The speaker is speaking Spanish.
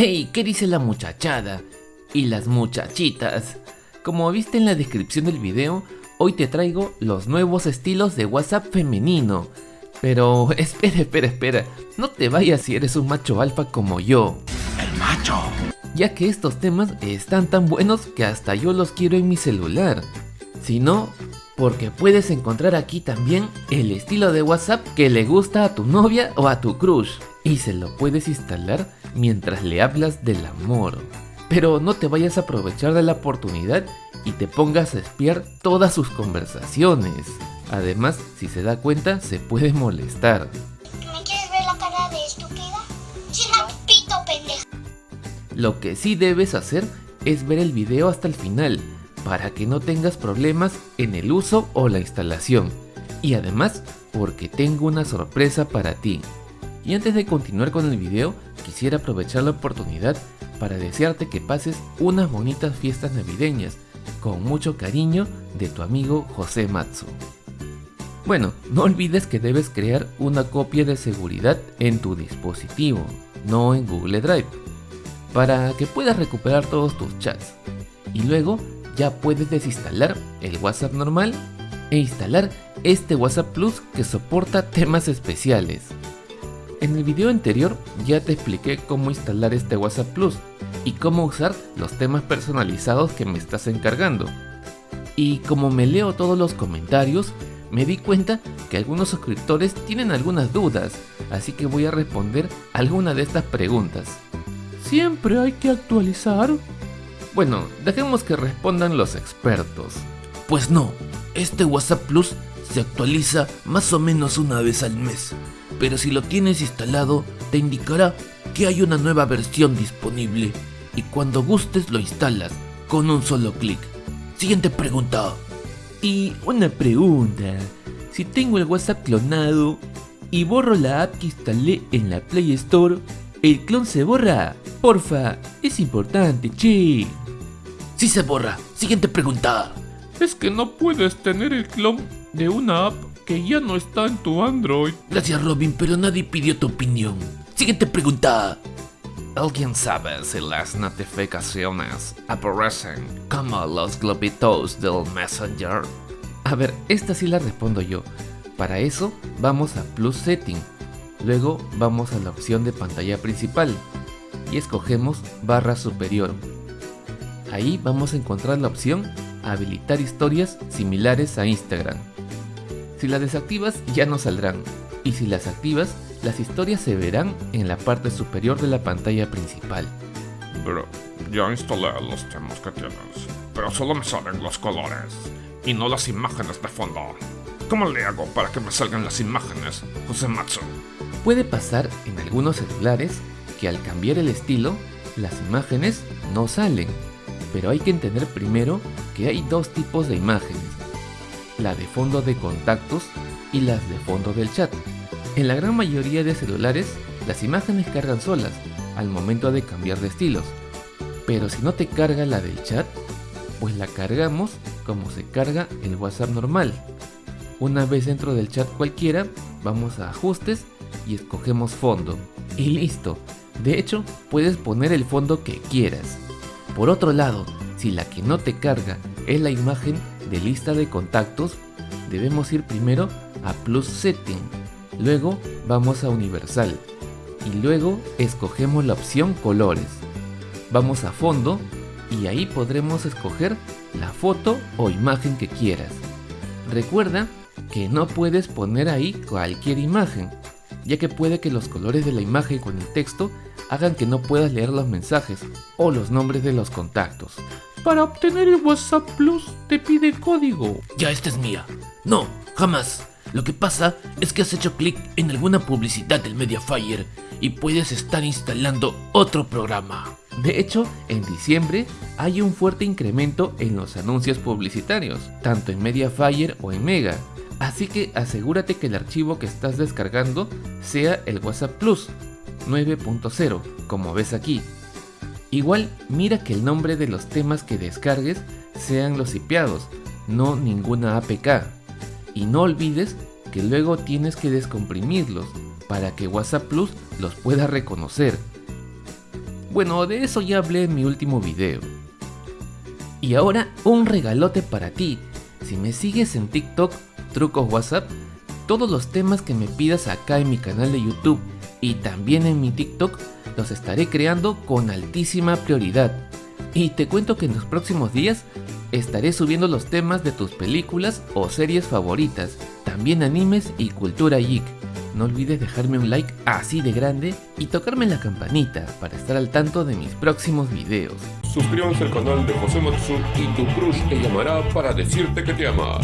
¡Hey! ¿Qué dice la muchachada? Y las muchachitas. Como viste en la descripción del video, hoy te traigo los nuevos estilos de WhatsApp femenino. Pero espera, espera, espera, no te vayas si eres un macho alfa como yo. El macho. Ya que estos temas están tan buenos que hasta yo los quiero en mi celular. Si no, porque puedes encontrar aquí también el estilo de WhatsApp que le gusta a tu novia o a tu crush. Y se lo puedes instalar mientras le hablas del amor. Pero no te vayas a aprovechar de la oportunidad y te pongas a espiar todas sus conversaciones. Además, si se da cuenta, se puede molestar. ¿Me quieres ver la cara de estúpida? Pito, pendeja. Lo que sí debes hacer es ver el video hasta el final para que no tengas problemas en el uso o la instalación. Y además, porque tengo una sorpresa para ti. Y antes de continuar con el video, quisiera aprovechar la oportunidad para desearte que pases unas bonitas fiestas navideñas, con mucho cariño de tu amigo José Matsu. Bueno, no olvides que debes crear una copia de seguridad en tu dispositivo, no en Google Drive, para que puedas recuperar todos tus chats. Y luego ya puedes desinstalar el WhatsApp normal e instalar este WhatsApp Plus que soporta temas especiales. En el video anterior ya te expliqué cómo instalar este WhatsApp Plus y cómo usar los temas personalizados que me estás encargando. Y como me leo todos los comentarios, me di cuenta que algunos suscriptores tienen algunas dudas, así que voy a responder alguna de estas preguntas. ¿Siempre hay que actualizar? Bueno, dejemos que respondan los expertos. Pues no, este WhatsApp Plus se actualiza más o menos una vez al mes, pero si lo tienes instalado te indicará que hay una nueva versión disponible y cuando gustes lo instalas con un solo clic. Siguiente pregunta. Y una pregunta, si tengo el WhatsApp clonado y borro la app que instalé en la Play Store, ¿el clon se borra? Porfa, es importante, che. Sí se borra. Siguiente pregunta. Es que no puedes tener el clon de una app que ya no está en tu Android. Gracias Robin, pero nadie pidió tu opinión. Siguiente pregunta. ¿Alguien sabe si las notificaciones aparecen como los globitos del Messenger? A ver, esta sí la respondo yo. Para eso vamos a Plus Setting. Luego vamos a la opción de pantalla principal y escogemos barra superior. Ahí vamos a encontrar la opción habilitar historias similares a Instagram. Si las desactivas ya no saldrán y si las activas las historias se verán en la parte superior de la pantalla principal. Pero ya instalé los temas que tienes, pero solo me salen los colores y no las imágenes de fondo. ¿Cómo le hago para que me salgan las imágenes, José Matsu? Puede pasar en algunos celulares que al cambiar el estilo, las imágenes no salen, pero hay que entender primero que hay dos tipos de imágenes, la de fondo de contactos y las de fondo del chat. En la gran mayoría de celulares, las imágenes cargan solas al momento de cambiar de estilos, pero si no te carga la del chat, pues la cargamos como se carga el WhatsApp normal. Una vez dentro del chat cualquiera, vamos a ajustes y escogemos fondo. Y listo. De hecho, puedes poner el fondo que quieras. Por otro lado, si la que no te carga es la imagen de lista de contactos, debemos ir primero a Plus Setting, luego vamos a Universal y luego escogemos la opción Colores. Vamos a Fondo y ahí podremos escoger la foto o imagen que quieras. Recuerda que no puedes poner ahí cualquier imagen, ya que puede que los colores de la imagen con el texto hagan que no puedas leer los mensajes o los nombres de los contactos. Para obtener el WhatsApp Plus te pide código. Ya, esta es mía. No, jamás. Lo que pasa es que has hecho clic en alguna publicidad del Mediafire y puedes estar instalando otro programa. De hecho, en diciembre hay un fuerte incremento en los anuncios publicitarios, tanto en Mediafire o en Mega. Así que asegúrate que el archivo que estás descargando sea el WhatsApp Plus 9.0, como ves aquí. Igual mira que el nombre de los temas que descargues sean los sipeados, no ninguna APK. Y no olvides que luego tienes que descomprimirlos para que WhatsApp Plus los pueda reconocer. Bueno, de eso ya hablé en mi último video. Y ahora un regalote para ti. Si me sigues en TikTok, Trucos WhatsApp, todos los temas que me pidas acá en mi canal de YouTube y también en mi TikTok los estaré creando con altísima prioridad. Y te cuento que en los próximos días estaré subiendo los temas de tus películas o series favoritas, también animes y cultura geek. No olvides dejarme un like así de grande y tocarme la campanita para estar al tanto de mis próximos videos. Suscríbanse al canal de José Matsu y tu crush te llamará para decirte que te ama.